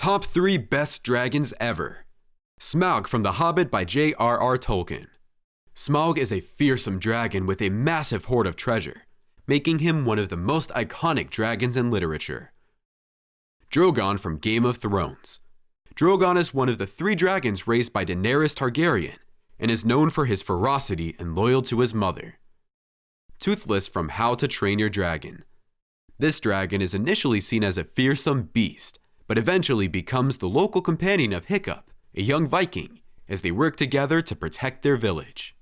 Top 3 Best Dragons Ever Smaug from The Hobbit by J.R.R. Tolkien. Smaug is a fearsome dragon with a massive hoard of treasure, making him one of the most iconic dragons in literature. Drogon from Game of Thrones. Drogon is one of the three dragons raised by Daenerys Targaryen and is known for his ferocity and loyal to his mother. Toothless from How to Train Your Dragon. This dragon is initially seen as a fearsome beast, but eventually becomes the local companion of Hiccup, a young Viking, as they work together to protect their village.